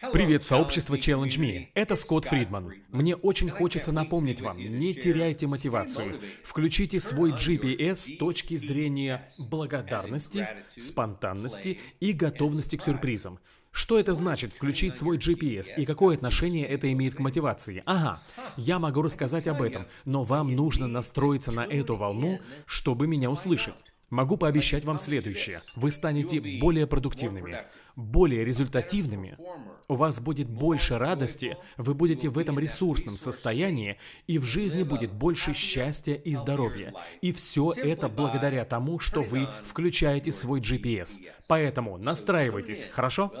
Привет, сообщество Challenge Me. Это Скотт Фридман. Мне очень хочется напомнить вам, не теряйте мотивацию. Включите свой GPS с точки зрения благодарности, спонтанности и готовности к сюрпризам. Что это значит? включить свой GPS и какое отношение это имеет к мотивации? Ага, я могу рассказать об этом, но вам нужно настроиться на эту волну, чтобы меня услышать. Могу пообещать вам следующее. Вы станете более продуктивными, более результативными, у вас будет больше радости, вы будете в этом ресурсном состоянии, и в жизни будет больше счастья и здоровья. И все это благодаря тому, что вы включаете свой GPS. Поэтому настраивайтесь, хорошо?